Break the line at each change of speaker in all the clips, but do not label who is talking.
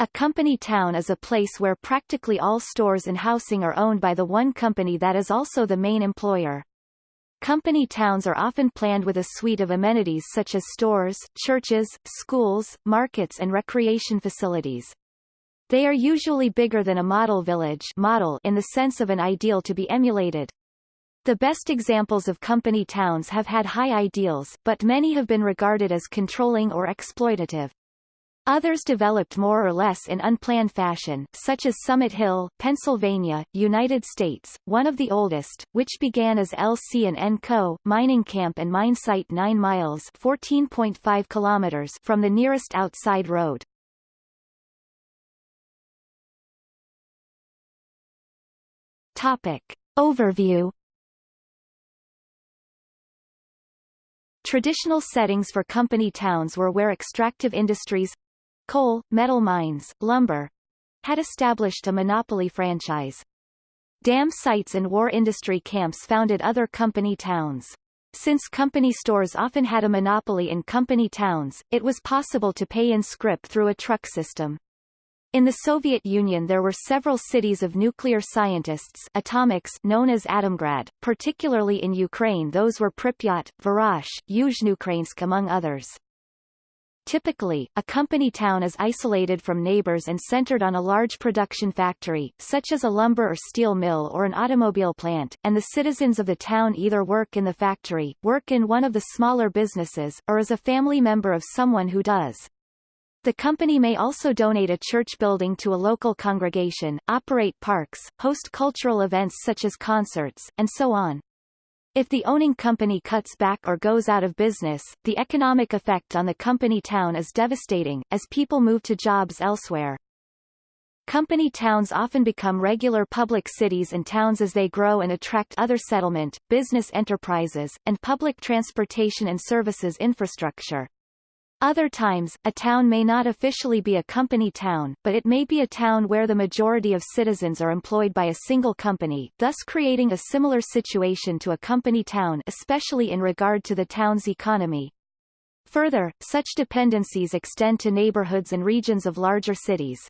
A company town is a place where practically all stores and housing are owned by the one company that is also the main employer. Company towns are often planned with a suite of amenities such as stores, churches, schools, markets and recreation facilities. They are usually bigger than a model village model in the sense of an ideal to be emulated. The best examples of company towns have had high ideals, but many have been regarded as controlling or exploitative. Others developed more or less in unplanned fashion, such as Summit Hill, Pennsylvania, United States, one of the oldest, which began as LC&N Co. mining camp and mine site 9 miles 14.5 kilometers from the nearest outside road. Topic. Overview Traditional settings for company towns were where extractive industries coal, metal mines, lumber had established a monopoly franchise. Dam sites and war industry camps founded other company towns. Since company stores often had a monopoly in company towns, it was possible to pay in scrip through a truck system. In the Soviet Union there were several cities of nuclear scientists atomics known as Atomgrad, particularly in Ukraine those were Pripyat, Varash, Yuzhnoukrainsk among others. Typically, a company town is isolated from neighbors and centered on a large production factory, such as a lumber or steel mill or an automobile plant, and the citizens of the town either work in the factory, work in one of the smaller businesses, or as a family member of someone who does. The company may also donate a church building to a local congregation, operate parks, host cultural events such as concerts, and so on. If the owning company cuts back or goes out of business, the economic effect on the company town is devastating, as people move to jobs elsewhere. Company towns often become regular public cities and towns as they grow and attract other settlement, business enterprises, and public transportation and services infrastructure. Other times, a town may not officially be a company town, but it may be a town where the majority of citizens are employed by a single company, thus creating a similar situation to a company town especially in regard to the town's economy. Further, such dependencies extend to neighborhoods and regions of larger cities.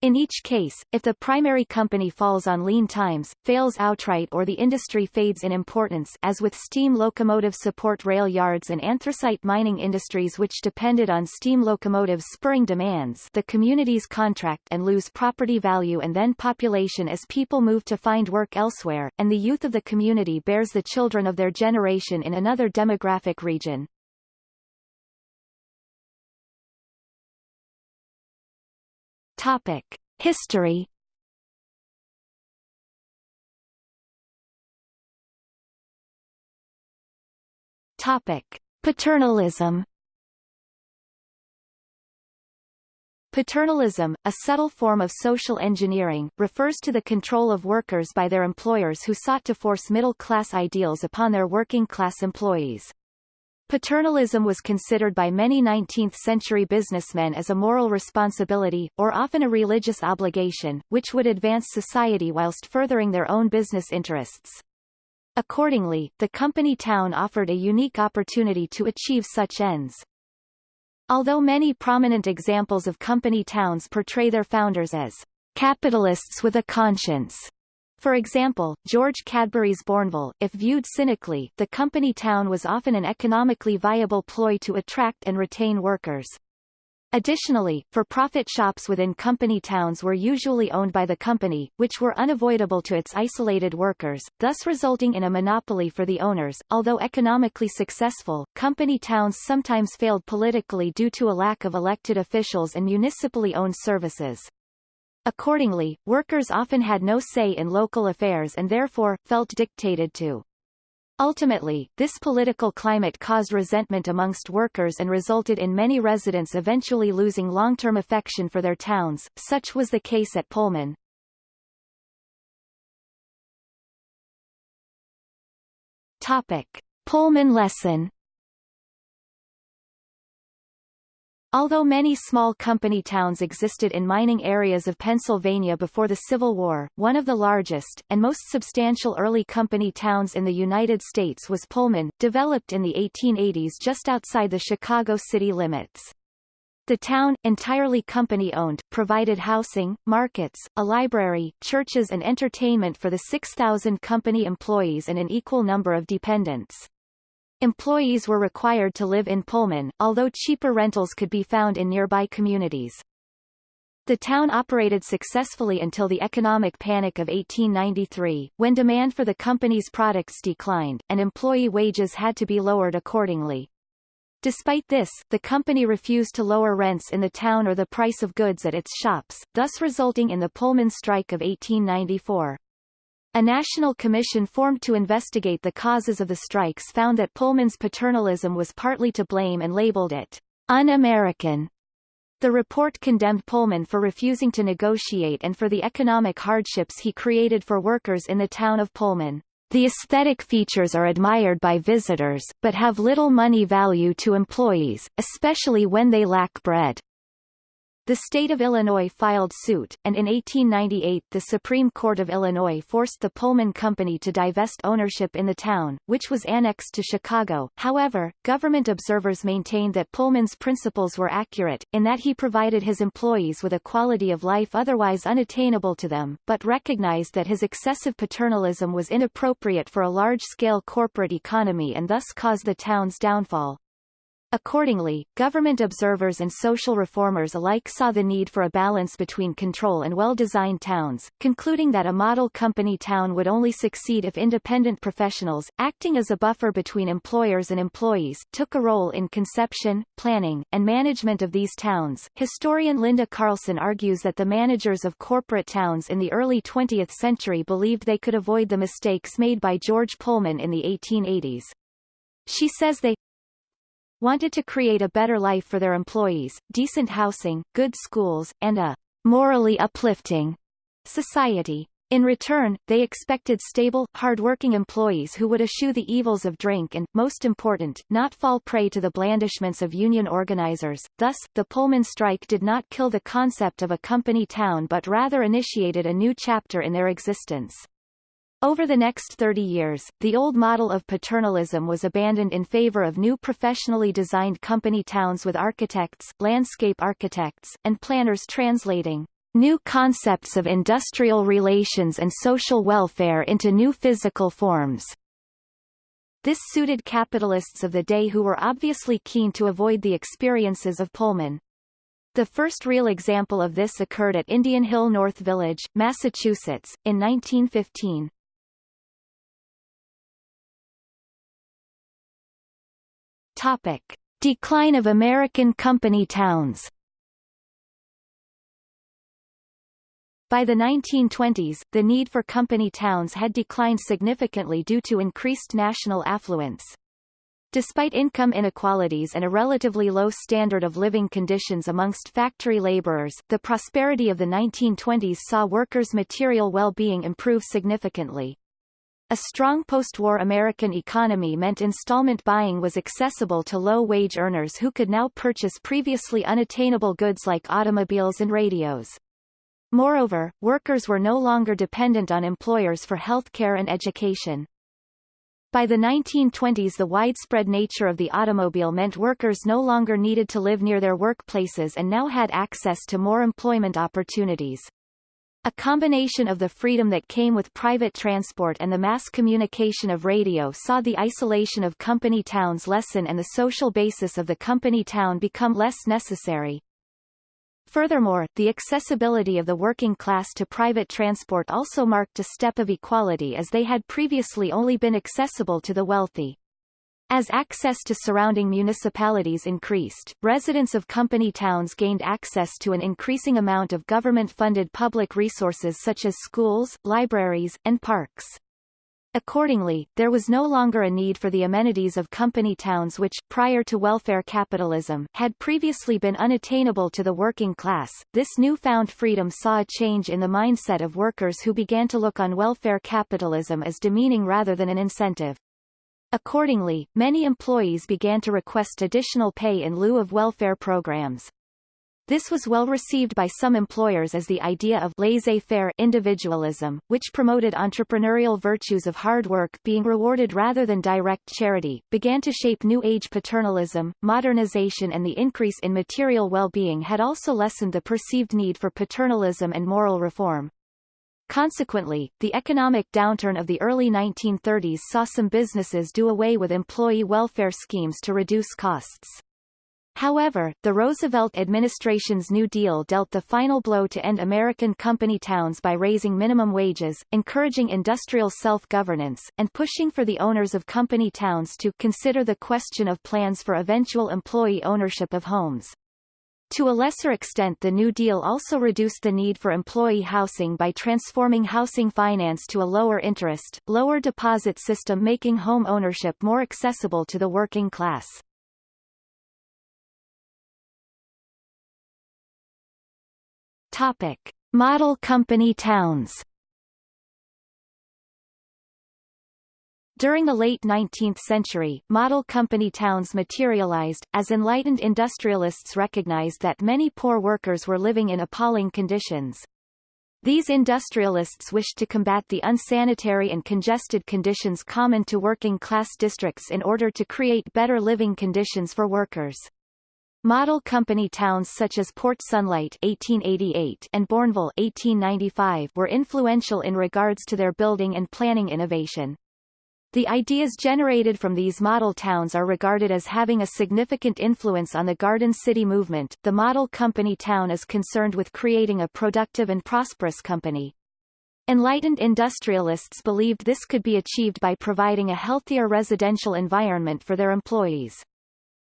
In each case, if the primary company falls on lean times, fails outright or the industry fades in importance as with steam locomotive support rail yards and anthracite mining industries which depended on steam locomotives spurring demands the communities contract and lose property value and then population as people move to find work elsewhere, and the youth of the community bears the children of their generation in another demographic region. Topic: History. Topic: Paternalism. Paternalism, a subtle form of social engineering, refers to the control of workers by their employers who sought to force middle-class ideals upon their working-class employees. Paternalism was considered by many 19th-century businessmen as a moral responsibility, or often a religious obligation, which would advance society whilst furthering their own business interests. Accordingly, the company town offered a unique opportunity to achieve such ends. Although many prominent examples of company towns portray their founders as capitalists with a conscience, for example, George Cadbury's Bournville, if viewed cynically, the company town was often an economically viable ploy to attract and retain workers. Additionally, for-profit shops within company towns were usually owned by the company, which were unavoidable to its isolated workers, thus resulting in a monopoly for the owners. Although economically successful, company towns sometimes failed politically due to a lack of elected officials and municipally owned services. Accordingly, workers often had no say in local affairs and therefore, felt dictated to. Ultimately, this political climate caused resentment amongst workers and resulted in many residents eventually losing long-term affection for their towns, such was the case at Pullman. Topic. Pullman lesson Although many small company towns existed in mining areas of Pennsylvania before the Civil War, one of the largest, and most substantial early company towns in the United States was Pullman, developed in the 1880s just outside the Chicago city limits. The town, entirely company-owned, provided housing, markets, a library, churches and entertainment for the 6,000 company employees and an equal number of dependents. Employees were required to live in Pullman, although cheaper rentals could be found in nearby communities. The town operated successfully until the economic panic of 1893, when demand for the company's products declined, and employee wages had to be lowered accordingly. Despite this, the company refused to lower rents in the town or the price of goods at its shops, thus resulting in the Pullman strike of 1894. A national commission formed to investigate the causes of the strikes found that Pullman's paternalism was partly to blame and labeled it un-American. The report condemned Pullman for refusing to negotiate and for the economic hardships he created for workers in the town of Pullman. The aesthetic features are admired by visitors, but have little money value to employees, especially when they lack bread. The state of Illinois filed suit, and in 1898 the Supreme Court of Illinois forced the Pullman Company to divest ownership in the town, which was annexed to Chicago. However, government observers maintained that Pullman's principles were accurate, in that he provided his employees with a quality of life otherwise unattainable to them, but recognized that his excessive paternalism was inappropriate for a large-scale corporate economy and thus caused the town's downfall. Accordingly, government observers and social reformers alike saw the need for a balance between control and well-designed towns, concluding that a model company town would only succeed if independent professionals, acting as a buffer between employers and employees, took a role in conception, planning, and management of these towns. Historian Linda Carlson argues that the managers of corporate towns in the early 20th century believed they could avoid the mistakes made by George Pullman in the 1880s. She says they wanted to create a better life for their employees, decent housing, good schools, and a morally uplifting society. In return, they expected stable, hard-working employees who would eschew the evils of drink and, most important, not fall prey to the blandishments of union organizers. Thus, the Pullman strike did not kill the concept of a company town but rather initiated a new chapter in their existence. Over the next 30 years, the old model of paternalism was abandoned in favor of new professionally designed company towns with architects, landscape architects, and planners translating new concepts of industrial relations and social welfare into new physical forms. This suited capitalists of the day who were obviously keen to avoid the experiences of Pullman. The first real example of this occurred at Indian Hill North Village, Massachusetts, in 1915. Topic. Decline of American company towns By the 1920s, the need for company towns had declined significantly due to increased national affluence. Despite income inequalities and a relatively low standard of living conditions amongst factory laborers, the prosperity of the 1920s saw workers' material well-being improve significantly. A strong post-war American economy meant installment buying was accessible to low-wage earners who could now purchase previously unattainable goods like automobiles and radios. Moreover, workers were no longer dependent on employers for healthcare and education. By the 1920s the widespread nature of the automobile meant workers no longer needed to live near their workplaces and now had access to more employment opportunities. A combination of the freedom that came with private transport and the mass communication of radio saw the isolation of company towns lessen and the social basis of the company town become less necessary. Furthermore, the accessibility of the working class to private transport also marked a step of equality as they had previously only been accessible to the wealthy. As access to surrounding municipalities increased, residents of company towns gained access to an increasing amount of government-funded public resources such as schools, libraries, and parks. Accordingly, there was no longer a need for the amenities of company towns which, prior to welfare capitalism, had previously been unattainable to the working class. This newfound freedom saw a change in the mindset of workers who began to look on welfare capitalism as demeaning rather than an incentive. Accordingly, many employees began to request additional pay in lieu of welfare programs. This was well received by some employers as the idea of laissez-faire individualism, which promoted entrepreneurial virtues of hard work being rewarded rather than direct charity, began to shape New Age paternalism. Modernization and the increase in material well-being had also lessened the perceived need for paternalism and moral reform. Consequently, the economic downturn of the early 1930s saw some businesses do away with employee welfare schemes to reduce costs. However, the Roosevelt administration's New Deal dealt the final blow to end American company towns by raising minimum wages, encouraging industrial self-governance, and pushing for the owners of company towns to consider the question of plans for eventual employee ownership of homes. To a lesser extent the New Deal also reduced the need for employee housing by transforming housing finance to a lower interest, lower deposit system making home ownership more accessible to the working class. Topic: Model company towns. During the late 19th century, model company towns materialized, as enlightened industrialists recognized that many poor workers were living in appalling conditions. These industrialists wished to combat the unsanitary and congested conditions common to working-class districts in order to create better living conditions for workers. Model company towns such as Port Sunlight 1888 and Bournville 1895 were influential in regards to their building and planning innovation. The ideas generated from these model towns are regarded as having a significant influence on the Garden City movement. The model company town is concerned with creating a productive and prosperous company. Enlightened industrialists believed this could be achieved by providing a healthier residential environment for their employees.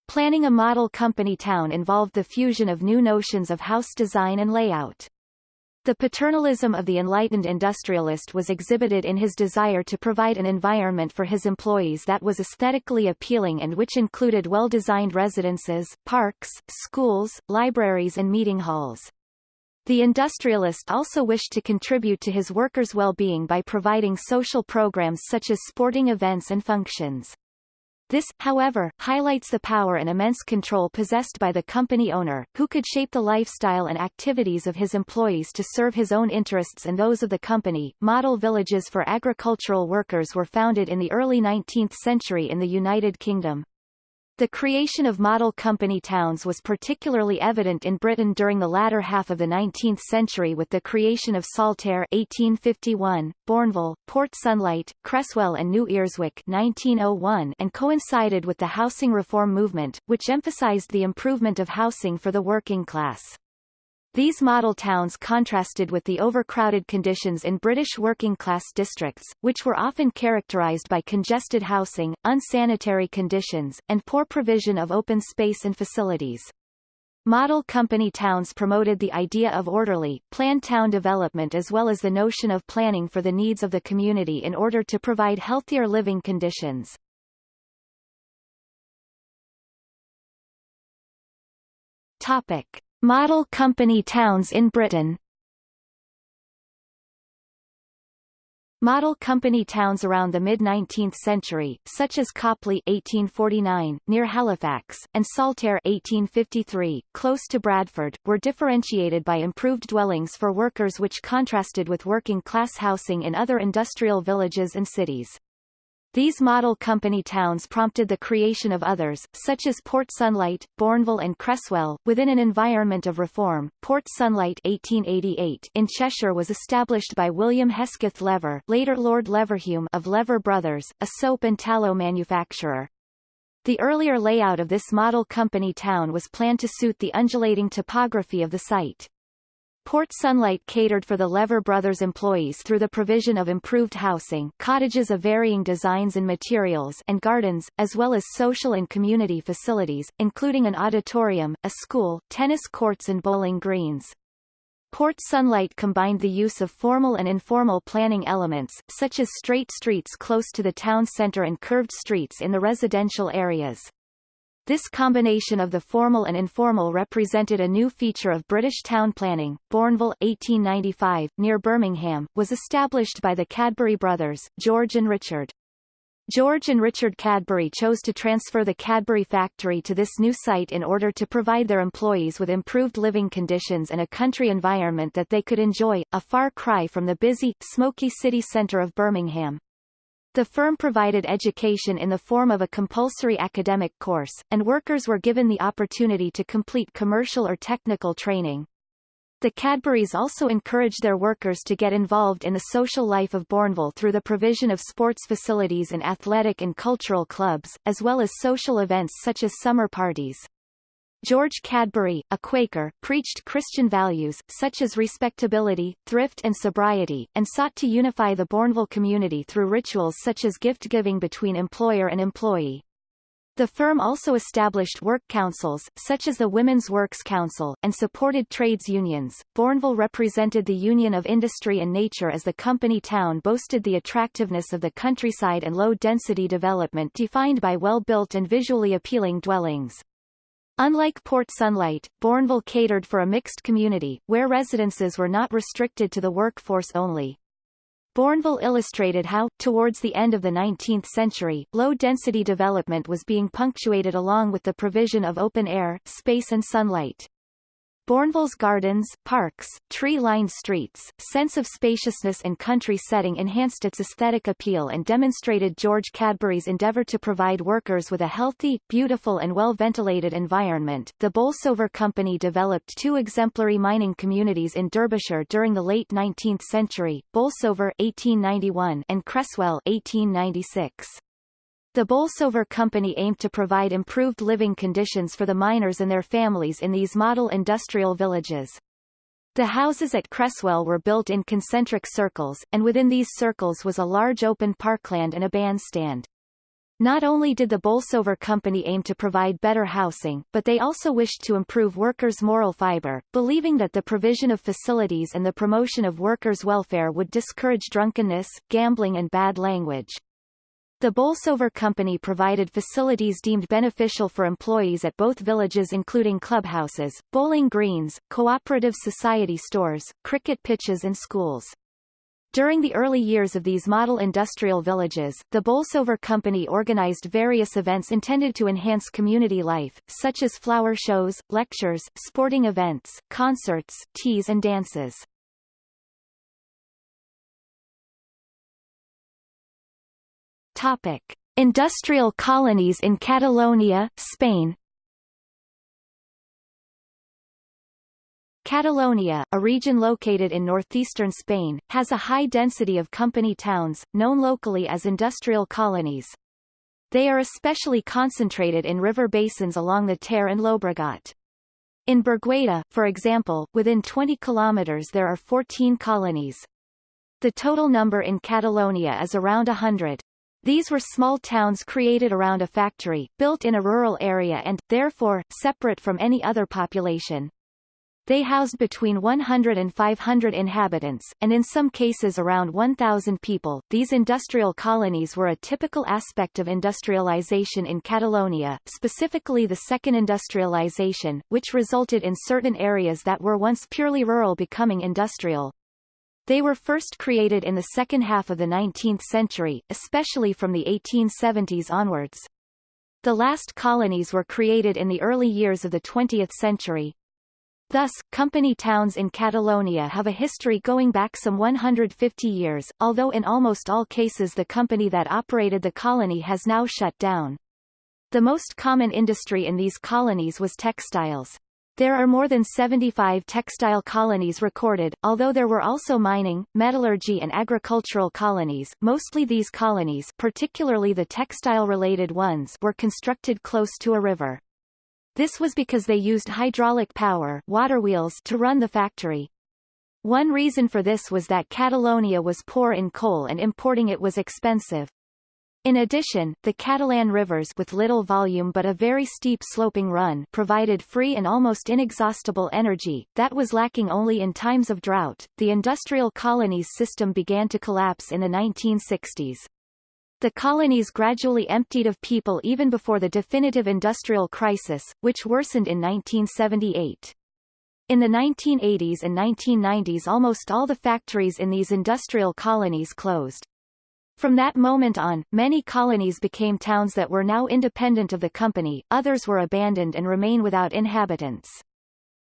Planning a model company town involved the fusion of new notions of house design and layout. The paternalism of the enlightened industrialist was exhibited in his desire to provide an environment for his employees that was aesthetically appealing and which included well-designed residences, parks, schools, libraries and meeting halls. The industrialist also wished to contribute to his workers' well-being by providing social programs such as sporting events and functions. This, however, highlights the power and immense control possessed by the company owner, who could shape the lifestyle and activities of his employees to serve his own interests and those of the company. Model villages for agricultural workers were founded in the early 19th century in the United Kingdom. The creation of model company towns was particularly evident in Britain during the latter half of the 19th century with the creation of Saltaire 1851, Bournville, Port Sunlight, Creswell and New Earswick 1901 and coincided with the housing reform movement, which emphasized the improvement of housing for the working class. These model towns contrasted with the overcrowded conditions in British working-class districts, which were often characterised by congested housing, unsanitary conditions, and poor provision of open space and facilities. Model company towns promoted the idea of orderly, planned town development as well as the notion of planning for the needs of the community in order to provide healthier living conditions. Topic. Model company towns in Britain Model company towns around the mid-19th century, such as Copley 1849, near Halifax, and Saltaire 1853, close to Bradford, were differentiated by improved dwellings for workers which contrasted with working-class housing in other industrial villages and cities. These model company towns prompted the creation of others, such as Port Sunlight, Bournville and Creswell, within an environment of reform. Port Sunlight 1888 in Cheshire was established by William Hesketh Lever later Lord Leverhulme of Lever Brothers, a soap and tallow manufacturer. The earlier layout of this model company town was planned to suit the undulating topography of the site. Port Sunlight catered for the Lever Brothers employees through the provision of improved housing cottages of varying designs and materials and gardens, as well as social and community facilities, including an auditorium, a school, tennis courts and bowling greens. Port Sunlight combined the use of formal and informal planning elements, such as straight streets close to the town centre and curved streets in the residential areas. This combination of the formal and informal represented a new feature of British town planning. Bournville, 1895, near Birmingham, was established by the Cadbury brothers, George and Richard. George and Richard Cadbury chose to transfer the Cadbury factory to this new site in order to provide their employees with improved living conditions and a country environment that they could enjoy, a far cry from the busy, smoky city centre of Birmingham. The firm provided education in the form of a compulsory academic course, and workers were given the opportunity to complete commercial or technical training. The Cadburys also encouraged their workers to get involved in the social life of Bournville through the provision of sports facilities and athletic and cultural clubs, as well as social events such as summer parties. George Cadbury, a Quaker, preached Christian values, such as respectability, thrift and sobriety, and sought to unify the Bournville community through rituals such as gift-giving between employer and employee. The firm also established work councils, such as the Women's Works Council, and supported trades unions. Bournville represented the union of industry and nature as the company town boasted the attractiveness of the countryside and low-density development defined by well-built and visually appealing dwellings. Unlike Port Sunlight, Bournville catered for a mixed community, where residences were not restricted to the workforce only. Bournville illustrated how, towards the end of the 19th century, low-density development was being punctuated along with the provision of open air, space and sunlight. Bournville's gardens, parks, tree-lined streets, sense of spaciousness and country setting enhanced its aesthetic appeal and demonstrated George Cadbury's endeavour to provide workers with a healthy, beautiful and well-ventilated environment. The Bolsover Company developed two exemplary mining communities in Derbyshire during the late 19th century, Bolsover 1891 and Creswell 1896. The Bolsover Company aimed to provide improved living conditions for the miners and their families in these model industrial villages. The houses at Creswell were built in concentric circles, and within these circles was a large open parkland and a bandstand. Not only did the Bolsover Company aim to provide better housing, but they also wished to improve workers' moral fiber, believing that the provision of facilities and the promotion of workers' welfare would discourage drunkenness, gambling and bad language. The Bolsover Company provided facilities deemed beneficial for employees at both villages including clubhouses, bowling greens, cooperative society stores, cricket pitches and schools. During the early years of these model industrial villages, the Bolsover Company organized various events intended to enhance community life, such as flower shows, lectures, sporting events, concerts, teas and dances. Topic: Industrial colonies in Catalonia, Spain. Catalonia, a region located in northeastern Spain, has a high density of company towns, known locally as industrial colonies. They are especially concentrated in river basins along the Ter and Llobregat. In Bergueda, for example, within 20 kilometers there are 14 colonies. The total number in Catalonia is around 100. These were small towns created around a factory, built in a rural area and, therefore, separate from any other population. They housed between 100 and 500 inhabitants, and in some cases around 1,000 people. These industrial colonies were a typical aspect of industrialization in Catalonia, specifically the second industrialization, which resulted in certain areas that were once purely rural becoming industrial. They were first created in the second half of the 19th century, especially from the 1870s onwards. The last colonies were created in the early years of the 20th century. Thus, company towns in Catalonia have a history going back some 150 years, although in almost all cases the company that operated the colony has now shut down. The most common industry in these colonies was textiles. There are more than 75 textile colonies recorded, although there were also mining, metallurgy and agricultural colonies. Mostly these colonies particularly the textile-related ones were constructed close to a river. This was because they used hydraulic power water wheels to run the factory. One reason for this was that Catalonia was poor in coal and importing it was expensive. In addition, the Catalan rivers with little volume but a very steep sloping run provided free and almost inexhaustible energy, that was lacking only in times of drought. The industrial colonies system began to collapse in the 1960s. The colonies gradually emptied of people even before the definitive industrial crisis, which worsened in 1978. In the 1980s and 1990s almost all the factories in these industrial colonies closed. From that moment on, many colonies became towns that were now independent of the company, others were abandoned and remain without inhabitants.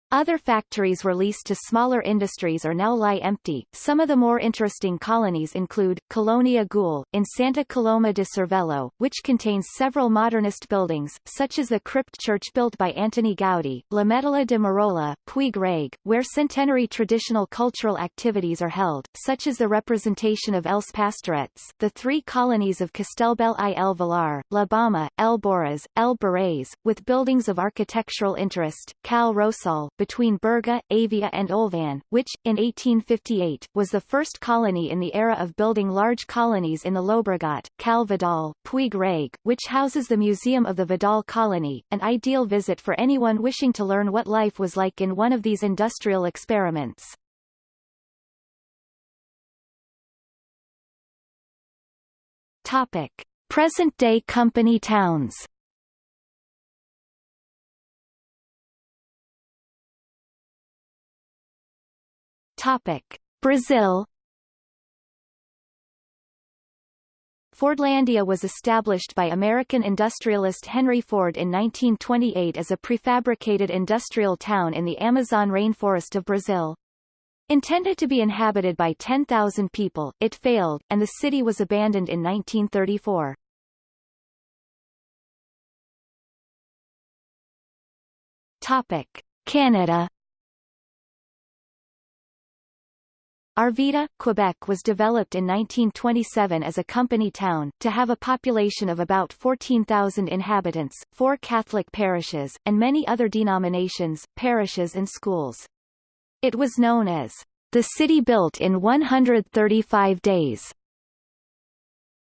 Other factories were leased to smaller industries or now lie empty. Some of the more interesting colonies include, Colonia Güell, in Santa Coloma de Cervelló, which contains several modernist buildings, such as the crypt church built by Antoni Gaudí, L'Ametlla de Merola, Puig Reig, where centenary traditional cultural activities are held, such as the representation of Els Pastorets, the three colonies of Castellbell i el Vilar, La Bauma, El Borràs, El Burés, with buildings of architectural interest, Cal Rosal, between Berga, Avia and Olvan, which, in 1858, was the first colony in the era of building large colonies in the Llobregat, Cal Vidal, Puig Reig, which houses the Museum of the Vidal colony, an ideal visit for anyone wishing to learn what life was like in one of these industrial experiments. Topic. Present-day company towns Topic: Brazil Fordlandia was established by American industrialist Henry Ford in 1928 as a prefabricated industrial town in the Amazon rainforest of Brazil. Intended to be inhabited by 10,000 people, it failed, and the city was abandoned in 1934. Topic. Canada Arvida, Quebec was developed in 1927 as a company town, to have a population of about 14,000 inhabitants, four Catholic parishes, and many other denominations, parishes and schools. It was known as the city built in 135 days.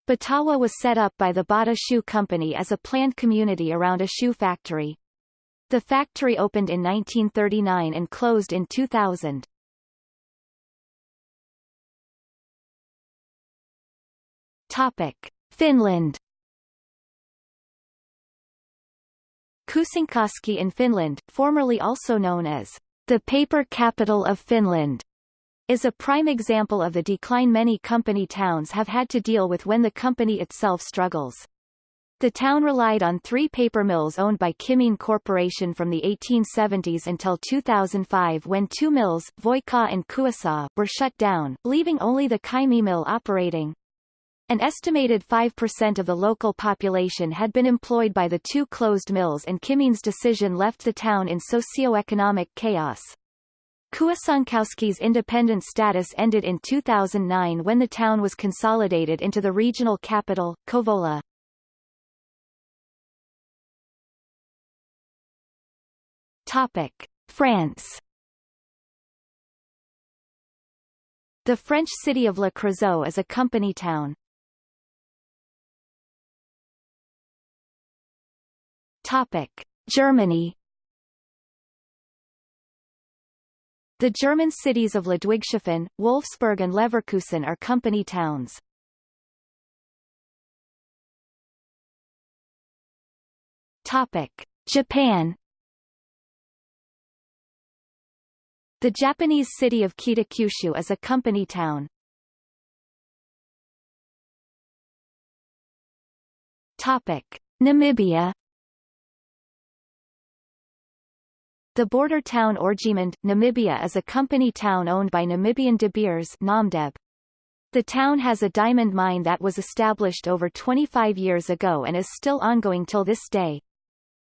Batawa was set up by the Bata Shoe Company as a planned community around a shoe factory. The factory opened in 1939 and closed in 2000. Topic. Finland Kuusankoski in Finland, formerly also known as the paper capital of Finland, is a prime example of the decline many company towns have had to deal with when the company itself struggles. The town relied on three paper mills owned by Kymmene Corporation from the 1870s until 2005 when two mills, Voikkaa and Kuusaa, were shut down, leaving only the Kymi mill operating. An estimated 5% of the local population had been employed by the two closed mills and Kymmene's decision left the town in socio-economic chaos. Kuusankoski's independent status ended in 2009 when the town was consolidated into the regional capital, Kouvola. Topic. France The French city of Le Creusot is a company town. Topic: Germany. The German cities of Ludwigshafen, Wolfsburg and Leverkusen are company towns. Topic: Japan. The Japanese city of Kitakyushu is a company town. Topic: Namibia The border town Oranjemund, Namibia is a company town owned by Namibian De Beers Namdeb. The town has a diamond mine that was established over 25 years ago and is still ongoing till this day.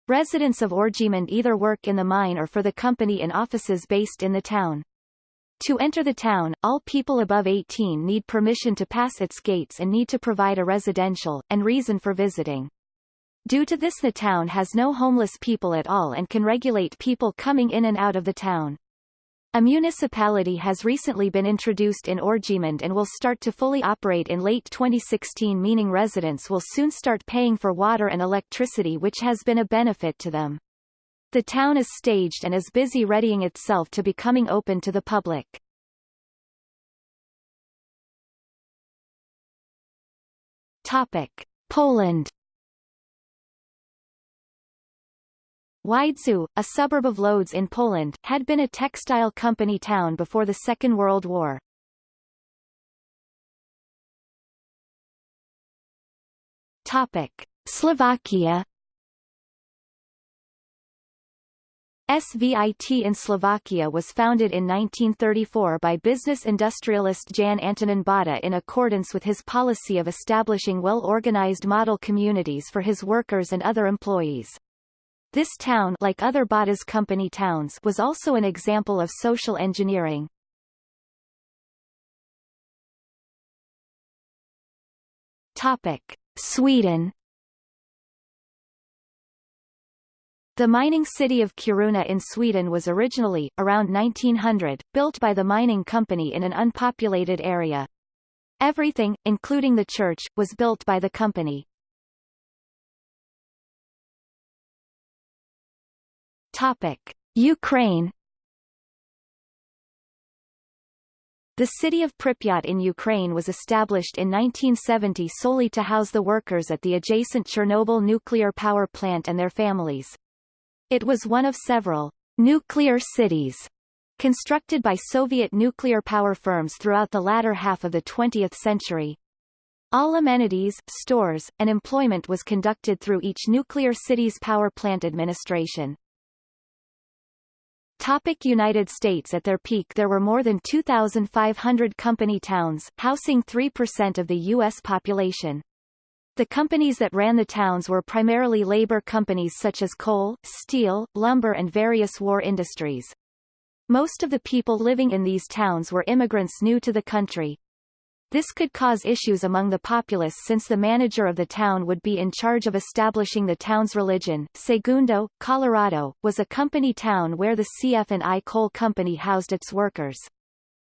Residents of Oranjemund either work in the mine or for the company in offices based in the town. To enter the town, all people above 18 need permission to pass its gates and need to provide a residential, and reason for visiting. Due to this the town has no homeless people at all and can regulate people coming in and out of the town. A municipality has recently been introduced in Oranjemund and will start to fully operate in late 2016 meaning residents will soon start paying for water and electricity which has been a benefit to them. The town is staged and is busy readying itself to becoming open to the public. Topic. Poland Widzew, a suburb of Lodz in Poland, had been a textile company town before the Second World War. Topic. Slovakia SVIT in Slovakia was founded in 1934 by business industrialist Jan Antonin Bata in accordance with his policy of establishing well-organized model communities for his workers and other employees. This town like other Bata's company towns was also an example of social engineering. Topic. Sweden The mining city of Kiruna in Sweden was originally, around 1900, built by the mining company in an unpopulated area. Everything, including the church, was built by the company. Topic. Ukraine The city of Pripyat in Ukraine was established in 1970 solely to house the workers at the adjacent Chernobyl nuclear power plant and their families. It was one of several nuclear cities constructed by Soviet nuclear power firms throughout the latter half of the 20th century. All amenities, stores, and employment was conducted through each nuclear city's power plant administration. Topic United States At their peak there were more than 2,500 company towns, housing 3% of the U.S. population. The companies that ran the towns were primarily labor companies such as coal, steel, lumber and various war industries. Most of the people living in these towns were immigrants new to the country. This could cause issues among the populace since the manager of the town would be in charge of establishing the town's religion. Segundo, Colorado, was a company town where the CF&I coal company housed its workers.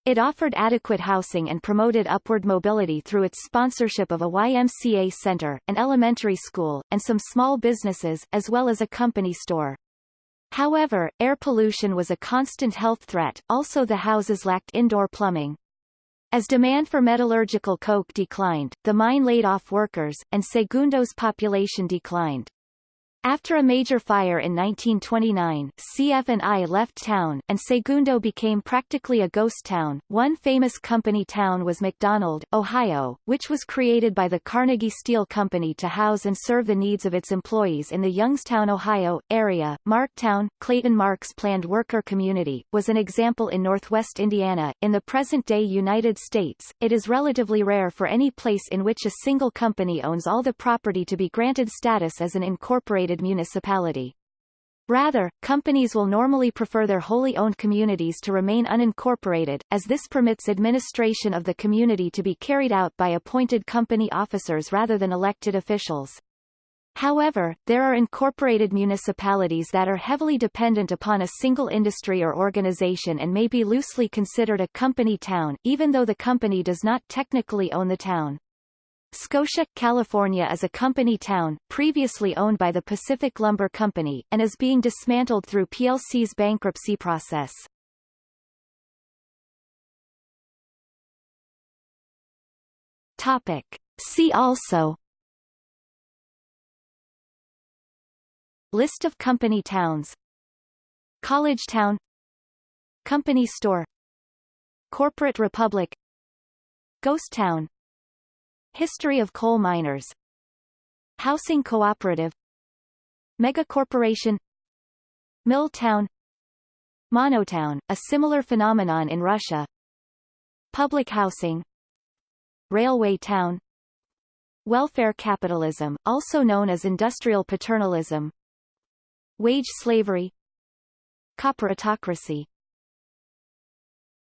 It offered adequate housing and promoted upward mobility through its sponsorship of a YMCA center, an elementary school, and some small businesses, as well as a company store. However, air pollution was a constant health threat, also the houses lacked indoor plumbing. As demand for metallurgical coke declined, the mine laid off workers, and Segundo's population declined. After a major fire in 1929, CF&I left town, and Segundo became practically a ghost town. One famous company town was McDonald, Ohio, which was created by the Carnegie Steel Company to house and serve the needs of its employees in the Youngstown, Ohio, area. Marktown, Clayton Mark's planned worker community, was an example in northwest Indiana. In the present-day United States, it is relatively rare for any place in which a single company owns all the property to be granted status as an incorporated municipality. Rather, companies will normally prefer their wholly owned communities to remain unincorporated, as this permits administration of the community to be carried out by appointed company officers rather than elected officials. However, there are incorporated municipalities that are heavily dependent upon a single industry or organization and may be loosely considered a company town, even though the company does not technically own the town. Scotia, California is a company town, previously owned by the Pacific Lumber Company, and is being dismantled through PLC's bankruptcy process. Topic. See also List of company towns College town Company store Corporate republic Ghost town History of coal miners. Housing cooperative. Megacorporation Mill town. Monotown, a similar phenomenon in Russia. Public housing. Railway town. Welfare capitalism, also known as industrial paternalism. Wage slavery. Corporatocracy